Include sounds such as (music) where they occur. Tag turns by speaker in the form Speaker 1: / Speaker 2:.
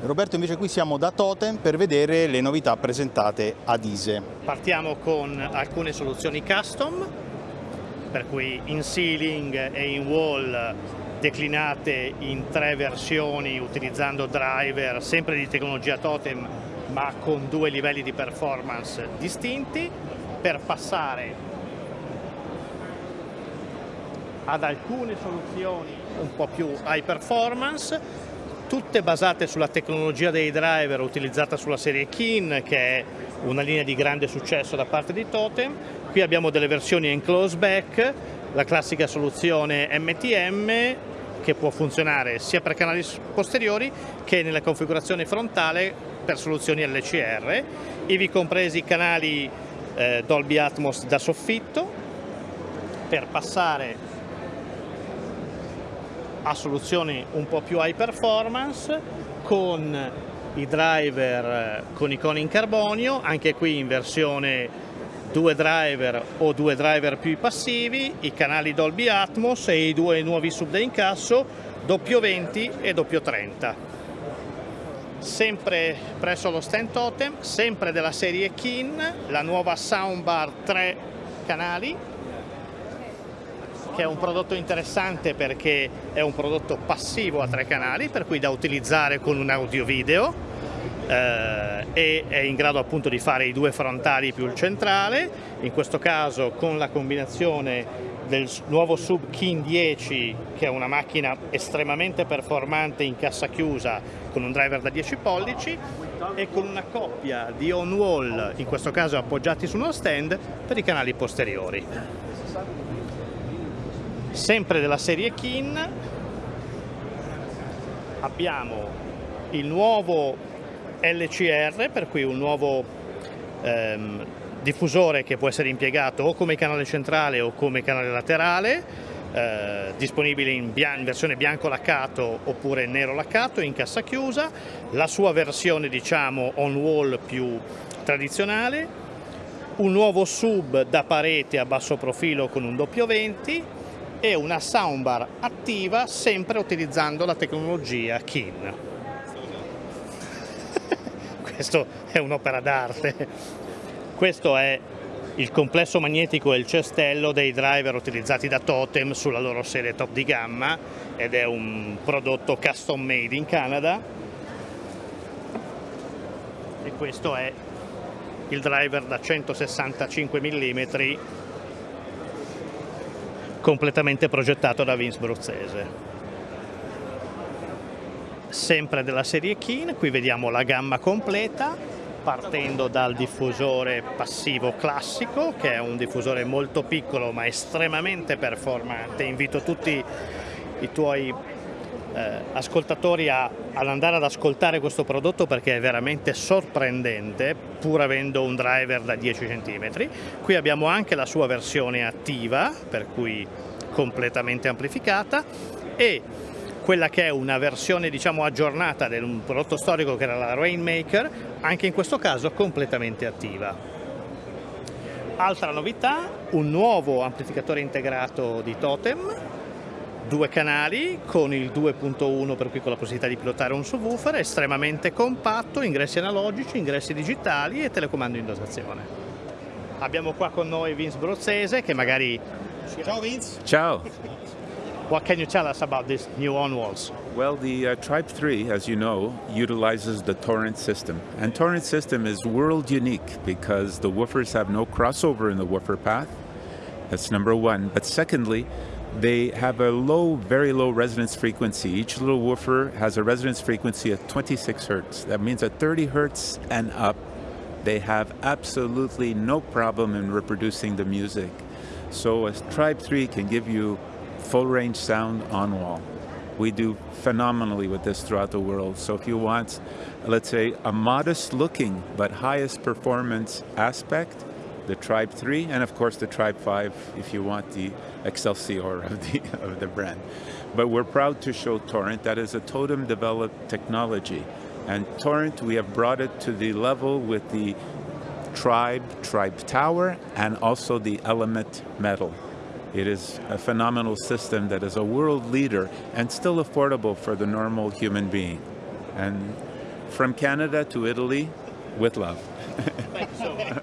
Speaker 1: Roberto invece qui siamo da Totem per vedere le novità presentate ad ISE.
Speaker 2: Partiamo con alcune soluzioni custom, per cui in ceiling e in wall declinate in tre versioni utilizzando driver sempre di tecnologia Totem ma con due livelli di performance distinti per passare ad alcune soluzioni un po' più high performance, tutte basate sulla tecnologia dei driver utilizzata sulla serie Keen, che è una linea di grande successo da parte di Totem. Qui abbiamo delle versioni enclose back, la classica soluzione MTM, che può funzionare sia per canali posteriori che nella configurazione frontale per soluzioni LCR, ivi compresi canali eh, Dolby Atmos da soffitto, per passare a soluzioni un po' più high performance con i driver eh, con icone in carbonio, anche qui in versione due driver o due driver più passivi, i canali Dolby Atmos e i due nuovi sub da incasso doppio 20 e doppio 30. Sempre presso lo stand totem, sempre della serie Kin, la nuova soundbar 3 canali che è un prodotto interessante perché è un prodotto passivo a tre canali, per cui da utilizzare con un audio video eh, e è in grado appunto di fare i due frontali più il centrale, in questo caso con la combinazione del nuovo Sub King 10 che è una macchina estremamente performante in cassa chiusa con un driver da 10 pollici e con una coppia di on-wall, in questo caso appoggiati su uno stand, per i canali posteriori sempre della serie Kin. Abbiamo il nuovo LCR per cui un nuovo ehm, diffusore che può essere impiegato o come canale centrale o come canale laterale eh, disponibile in, in, versione bianco laccato oppure nero laccato in cassa chiusa. La sua versione diciamo on wall più tradizionale. Un nuovo sub da parete a basso profilo con un doppio 20 e una soundbar attiva sempre utilizzando la tecnologia KIN. (laughs) Questo è un'opera d'arte. Questo è il complesso magnetico e il cestello dei driver utilizzati da Totem sulla loro serie top di gamma ed è un prodotto custom made in Canada e questo è il driver da 165 mm completamente progettato da Vince Bruzzese. Sempre della serie Keen, qui vediamo la gamma completa, partendo dal diffusore passivo classico, che è un diffusore molto piccolo ma estremamente performante. Invito tutti i tuoi eh, ascoltatori a, ad andare ad ascoltare questo prodotto perché è veramente sorprendente pur avendo un driver da 10 cm. Qui abbiamo anche la sua versione attiva per cui completamente amplificata e quella che è una versione diciamo aggiornata di un prodotto storico che era la Rainmaker, anche in questo caso completamente attiva. Altra novità, un nuovo amplificatore integrato di Totem due canali con il 2.1 per cui con la possibilità di pilotare un subwoofer, estremamente compatto, ingressi analogici, ingressi digitali e telecomando in dotazione. Abbiamo qua con noi Vince Brozzese che magari...
Speaker 3: Ciao Vince!
Speaker 4: Ciao!
Speaker 2: What can you tell us about this new on-walls?
Speaker 4: Well, the uh, Tribe 3, as you know, utilizes the Torrent system. And Torrent system is world unique because the woofers have no crossover in the woofer path. That's number one. But secondly, they have a low, very low resonance frequency. Each little woofer has a resonance frequency of 26 hertz. That means at 30 hertz and up, they have absolutely no problem in reproducing the music. So a Tribe 3 can give you full range sound on wall. We do phenomenally with this throughout the world. So if you want, let's say, a modest looking but highest performance aspect, the Tribe 3, and of course the Tribe 5 if you want the Excelsior (laughs) of the, of the brand. But we're proud to show Torrent, that is a totem developed technology. And Torrent, we have brought it to the level with the Tribe, Tribe Tower, and also the Element Metal. It is a phenomenal system that is a world leader and still affordable for the normal human being. And From Canada to Italy, with love. (laughs)